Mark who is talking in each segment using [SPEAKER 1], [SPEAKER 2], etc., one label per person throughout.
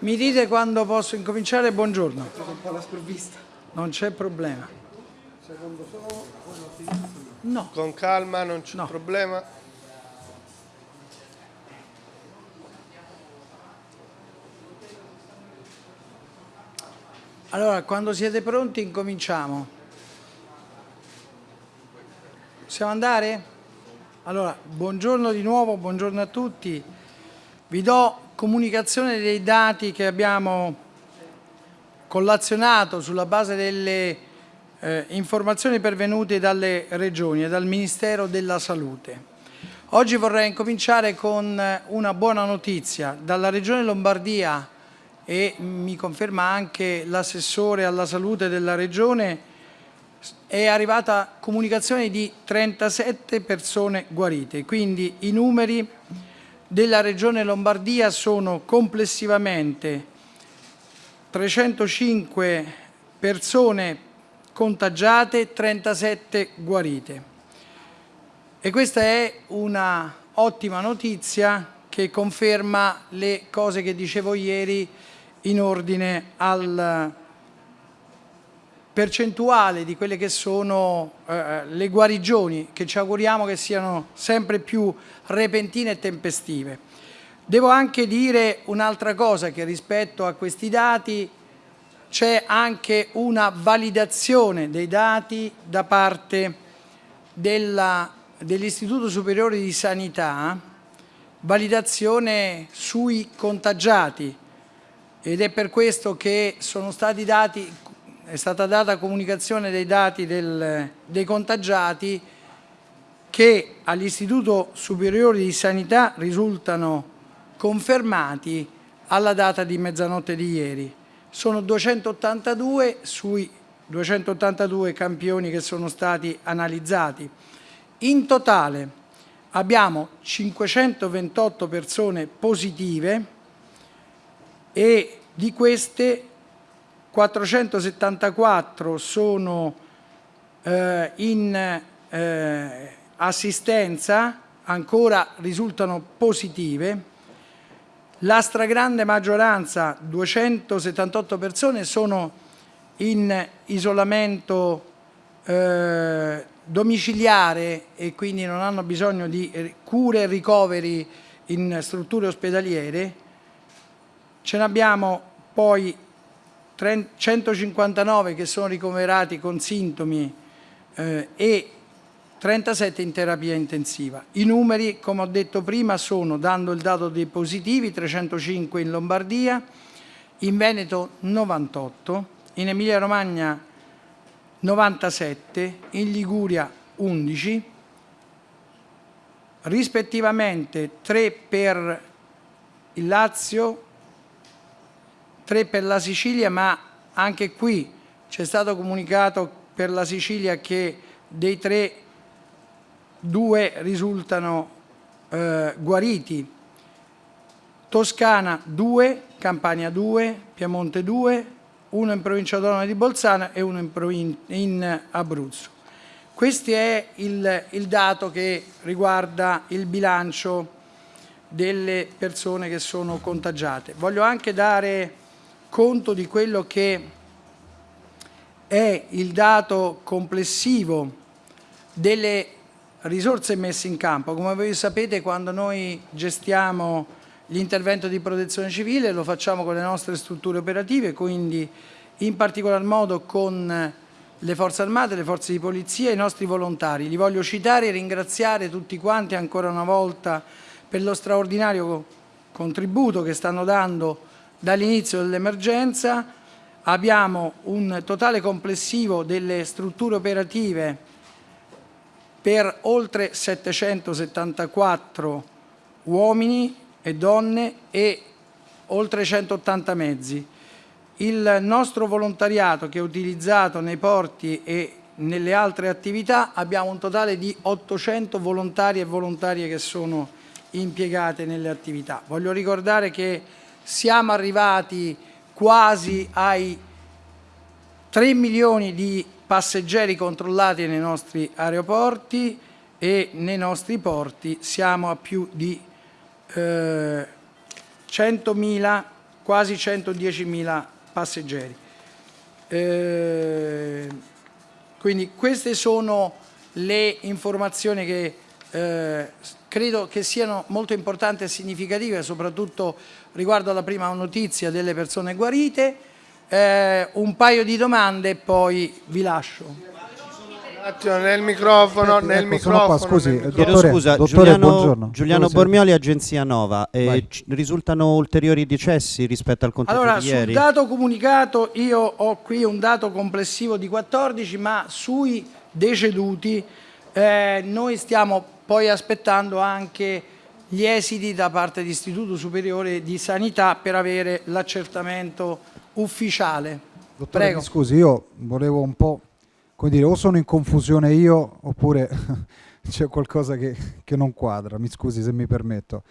[SPEAKER 1] Mi dite quando posso incominciare? Buongiorno.
[SPEAKER 2] un po' la sprovvista.
[SPEAKER 1] Non c'è problema.
[SPEAKER 2] Secondo solo,
[SPEAKER 1] No.
[SPEAKER 3] Con calma, non c'è
[SPEAKER 1] No.
[SPEAKER 3] problema.
[SPEAKER 1] Allora, quando siete pronti incominciamo. Possiamo andare? Allora, buongiorno di nuovo, buongiorno a tutti. Vi do comunicazione dei dati che abbiamo collazionato sulla base delle eh, informazioni pervenute dalle regioni e dal Ministero della Salute. Oggi vorrei incominciare con eh, una buona notizia. Dalla Regione Lombardia e mi conferma anche l'assessore alla salute della Regione è arrivata comunicazione di 37 persone guarite, quindi i numeri della Regione Lombardia sono complessivamente 305 persone contagiate, 37 guarite. E questa è una ottima notizia che conferma le cose che dicevo ieri in ordine al percentuale di quelle che sono eh, le guarigioni che ci auguriamo che siano sempre più repentine e tempestive. Devo anche dire un'altra cosa che rispetto a questi dati c'è anche una validazione dei dati da parte dell'Istituto Superiore di Sanità, validazione sui contagiati ed è per questo che sono stati dati è stata data comunicazione dei dati del, dei contagiati che all'Istituto Superiore di Sanità risultano confermati alla data di mezzanotte di ieri. Sono 282 sui 282 campioni che sono stati analizzati. In totale abbiamo 528 persone positive e di queste 474 sono eh, in eh, assistenza, ancora risultano positive. La stragrande maggioranza, 278 persone, sono in isolamento eh, domiciliare e quindi non hanno bisogno di cure e ricoveri in strutture ospedaliere. Ce ne abbiamo poi 159 che sono ricoverati con sintomi eh, e 37 in terapia intensiva. I numeri, come ho detto prima, sono, dando il dato dei positivi, 305 in Lombardia, in Veneto 98, in Emilia-Romagna 97, in Liguria 11, rispettivamente 3 per il Lazio, 3 per la Sicilia, ma anche qui c'è stato comunicato per la Sicilia che dei tre due risultano eh, guariti. Toscana 2, Campania 2, Piemonte 2, uno in provincia autonoma di Bolzano e uno in, in Abruzzo. Questo è il, il dato che riguarda il bilancio delle persone che sono contagiate. Voglio anche dare conto di quello che è il dato complessivo delle risorse messe in campo. Come voi sapete quando noi gestiamo l'intervento di protezione civile lo facciamo con le nostre strutture operative, quindi in particolar modo con le forze armate, le forze di polizia e i nostri volontari. Li voglio citare e ringraziare tutti quanti ancora una volta per lo straordinario contributo che stanno dando dall'inizio dell'emergenza abbiamo un totale complessivo delle strutture operative per oltre 774 uomini e donne e oltre 180 mezzi. Il nostro volontariato che è utilizzato nei porti e nelle altre attività abbiamo un totale di 800 volontari e volontarie che sono impiegate nelle attività. Voglio ricordare che siamo arrivati quasi ai 3 milioni di passeggeri controllati nei nostri aeroporti e nei nostri porti siamo a più di eh, 100.000 quasi 110.000 passeggeri. Eh, quindi queste sono le informazioni che eh, credo che siano molto importanti e significative, soprattutto riguardo alla prima notizia delle persone guarite. Eh, un paio di domande e poi vi lascio
[SPEAKER 2] attimo, nel microfono, nel ecco, microfono. Qua,
[SPEAKER 3] scusi,
[SPEAKER 2] nel
[SPEAKER 3] microfono. Dottore, scusa, dottore, Giuliano, Giuliano Bormioli, Agenzia Nova. Eh, risultano ulteriori decessi rispetto al conteggio
[SPEAKER 1] allora,
[SPEAKER 3] di ieri?
[SPEAKER 1] Allora, sul dato comunicato io ho qui un dato complessivo di 14, ma sui deceduti eh, noi stiamo poi aspettando anche gli esiti da parte dell'Istituto Superiore di Sanità per avere l'accertamento ufficiale.
[SPEAKER 4] Dottore, Prego. scusi, io volevo un po' come dire, o sono in confusione io oppure c'è qualcosa che, che, non quadra, mi scusi se mi permetto.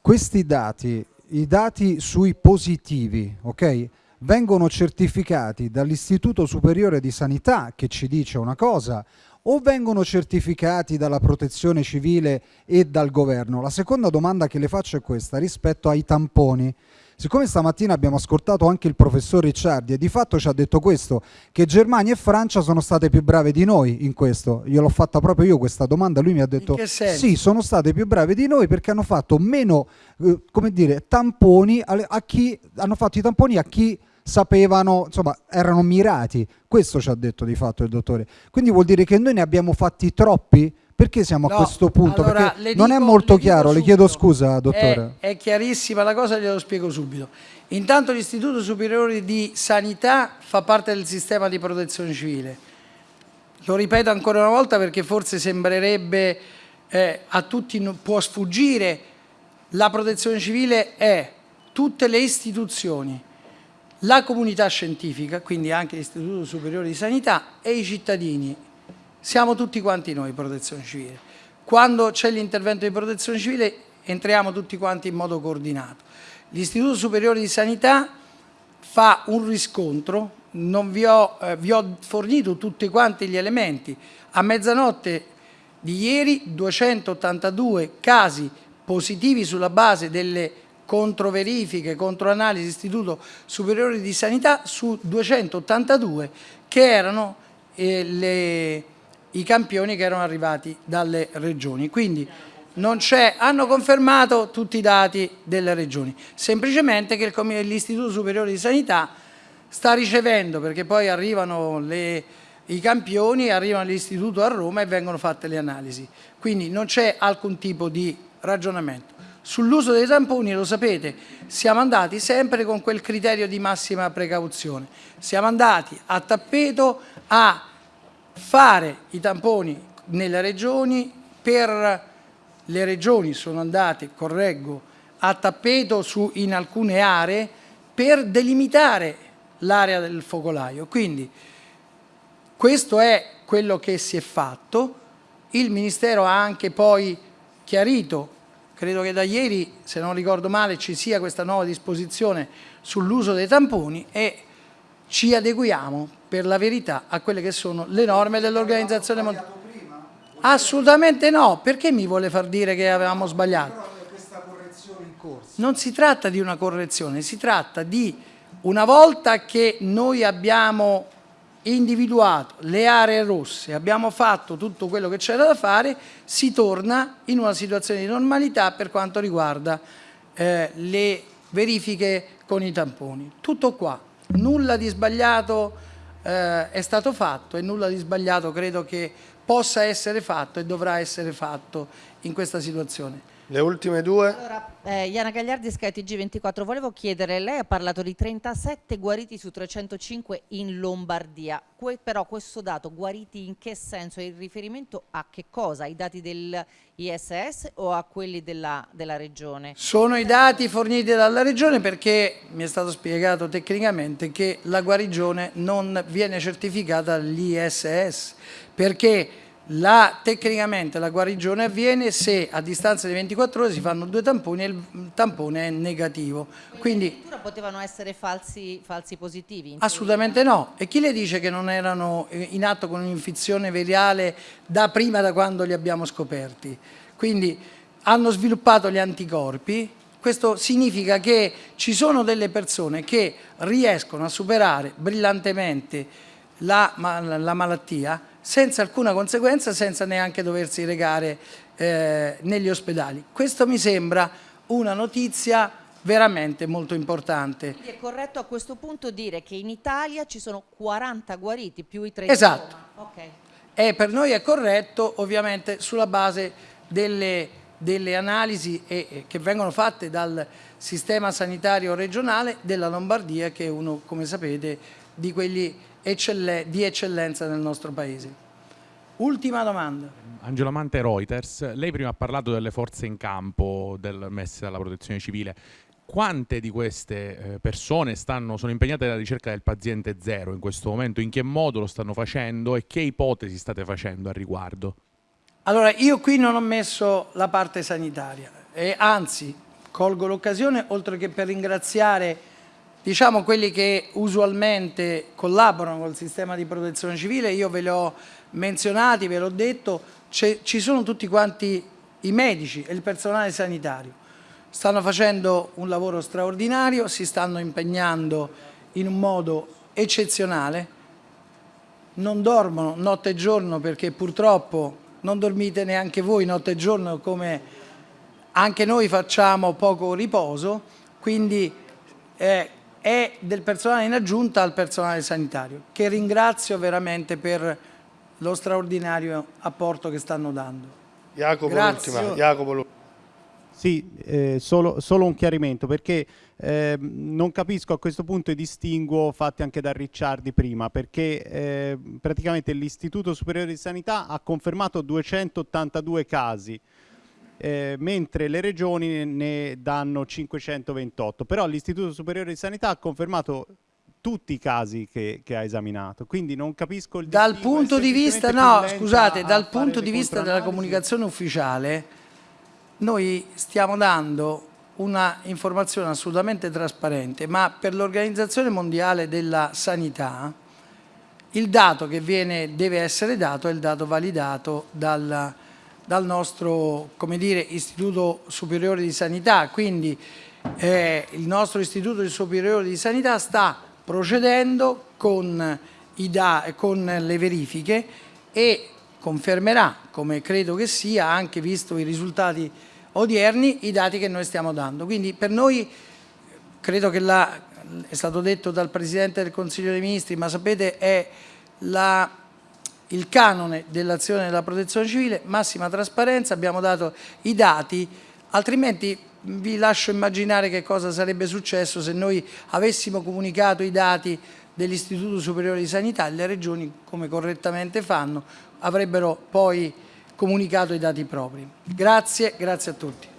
[SPEAKER 4] Questi dati, i dati sui positivi, ok? Vengono certificati dall'Istituto Superiore di Sanità che ci dice una cosa o vengono certificati dalla protezione civile e dal governo? La seconda domanda che le faccio è questa rispetto ai tamponi. Siccome stamattina abbiamo ascoltato anche il professor Ricciardi e di fatto ci ha detto questo, che Germania e Francia sono state più brave di noi in questo, io l'ho fatta proprio io questa domanda, lui mi ha detto sì, sono state più brave di noi perché hanno fatto meno, eh, come dire, tamponi a, a chi, hanno fatto i tamponi a chi sapevano, insomma, erano mirati. Questo ci ha detto di fatto il dottore. Quindi vuol dire che noi ne abbiamo fatti troppi? Perché siamo no, a questo punto? Allora, Perché non dico, è molto le chiaro, le chiedo scusa, dottore.
[SPEAKER 1] È, è chiarissima la cosa, glielo spiego subito. Intanto l'Istituto Superiore di Sanità fa parte del sistema di protezione civile. Lo ripeto ancora una volta perché forse sembrerebbe eh, a tutti può sfuggire, la protezione civile è tutte le istituzioni, la comunità scientifica, quindi anche l'Istituto Superiore di Sanità e i cittadini siamo tutti quanti noi protezione civile. Quando c'è l'intervento di protezione civile entriamo tutti quanti in modo coordinato. L'Istituto Superiore di Sanità fa un riscontro, vi ho, eh, vi ho fornito tutti quanti gli elementi. A mezzanotte di ieri 282 casi positivi sulla base delle controverifiche, controanalisi Istituto Superiore di Sanità su 282 che erano eh, le i campioni che erano arrivati dalle regioni. Quindi hanno confermato tutti i dati delle regioni, semplicemente che l'Istituto Superiore di Sanità sta ricevendo, perché poi arrivano le, i campioni, arrivano all'istituto a Roma e vengono fatte le analisi. Quindi non c'è alcun tipo di ragionamento. Sull'uso dei tamponi, lo sapete, siamo andati sempre con quel criterio di massima precauzione. Siamo andati a tappeto a fare i tamponi nelle regioni, per le regioni sono andate, correggo, a tappeto su, in alcune aree per delimitare l'area del focolaio. Quindi questo è quello che si è fatto. Il Ministero ha anche poi chiarito, credo che da ieri, se non ricordo male, ci sia questa nuova disposizione sull'uso dei tamponi e ci adeguiamo per la verità a quelle che sono le norme dell'Organizzazione Mondiale. Assolutamente no, perché mi vuole far dire che avevamo sbagliato? Non si tratta di una correzione, si tratta di una volta che noi abbiamo individuato le aree rosse, abbiamo fatto tutto quello che c'era da fare, si torna in una situazione di normalità per quanto riguarda eh, le verifiche con i tamponi. Tutto qua nulla di sbagliato eh, è stato fatto e nulla di sbagliato credo che possa essere fatto e dovrà essere fatto in questa situazione.
[SPEAKER 2] Le ultime due.
[SPEAKER 5] Allora, eh, Iana Gagliardi, skytg 24 volevo chiedere, lei ha parlato di 37 guariti su 305 in Lombardia, que però questo dato, guariti in che senso? È in riferimento a che cosa? Ai dati dell'ISS o a quelli della, della Regione?
[SPEAKER 1] Sono i dati forniti dalla Regione perché mi è stato spiegato tecnicamente che la guarigione non viene certificata dall'ISS perché la, tecnicamente la guarigione avviene se a distanza di 24 ore si fanno due tamponi e il tampone è negativo.
[SPEAKER 5] Quindi, addirittura potevano essere falsi, falsi positivi?
[SPEAKER 1] Assolutamente no. E chi le dice che non erano in atto con un'infezione virale da prima da quando li abbiamo scoperti? Quindi hanno sviluppato gli anticorpi, questo significa che ci sono delle persone che riescono a superare brillantemente la, la malattia senza alcuna conseguenza, senza neanche doversi recare eh, negli ospedali. Questo mi sembra una notizia veramente molto importante.
[SPEAKER 5] Quindi è corretto a questo punto dire che in Italia ci sono 40 guariti più i 30
[SPEAKER 1] Esatto.
[SPEAKER 5] Okay.
[SPEAKER 1] E per noi è corretto ovviamente sulla base delle, delle analisi e, e, che vengono fatte dal sistema sanitario regionale della Lombardia che è uno, come sapete, di quelli eccelle, di eccellenza nel nostro paese. Ultima domanda.
[SPEAKER 6] Angelo Mante Reuters, lei prima ha parlato delle forze in campo del, messe dalla protezione civile. Quante di queste eh, persone stanno, sono impegnate nella ricerca del paziente zero in questo momento? In che modo lo stanno facendo e che ipotesi state facendo al riguardo?
[SPEAKER 1] Allora, io qui non ho messo la parte sanitaria e anzi colgo l'occasione, oltre che per ringraziare diciamo quelli che usualmente collaborano col sistema di protezione civile, io ve li ho menzionati, ve l'ho detto, ci sono tutti quanti i medici e il personale sanitario. Stanno facendo un lavoro straordinario, si stanno impegnando in un modo eccezionale, non dormono notte e giorno perché purtroppo non dormite neanche voi notte e giorno come anche noi facciamo poco riposo, quindi eh, è del personale in aggiunta al personale sanitario, che ringrazio veramente per lo straordinario apporto che stanno dando.
[SPEAKER 2] Jacopo l'ultima, Jacopo.
[SPEAKER 7] Sì, eh, solo, solo, un chiarimento perché eh, non capisco a questo punto i distinguo fatti anche da Ricciardi prima perché eh, praticamente l'Istituto Superiore di Sanità ha confermato 282 casi eh, mentre le regioni ne danno 528 però l'Istituto Superiore di Sanità ha confermato tutti i casi che, che, ha esaminato, quindi non capisco il
[SPEAKER 1] Dal punto di vista, no, scusate, dal punto di vista della comunicazione ufficiale noi stiamo dando una informazione assolutamente trasparente, ma per l'Organizzazione Mondiale della Sanità il dato che viene, deve essere dato è il dato validato dal, dal nostro dire, Istituto Superiore di Sanità, quindi eh, il nostro Istituto Superiore di Sanità sta procedendo con, con le verifiche e confermerà, come credo che sia, anche visto i risultati odierni, i dati che noi stiamo dando. Quindi per noi, credo che la, è stato detto dal Presidente del Consiglio dei Ministri, ma sapete è la, il canone dell'azione della protezione civile, massima trasparenza, abbiamo dato i dati, altrimenti vi lascio immaginare che cosa sarebbe successo se noi avessimo comunicato i dati dell'Istituto Superiore di Sanità e le regioni, come correttamente fanno, avrebbero poi comunicato i dati propri. Grazie, grazie a tutti.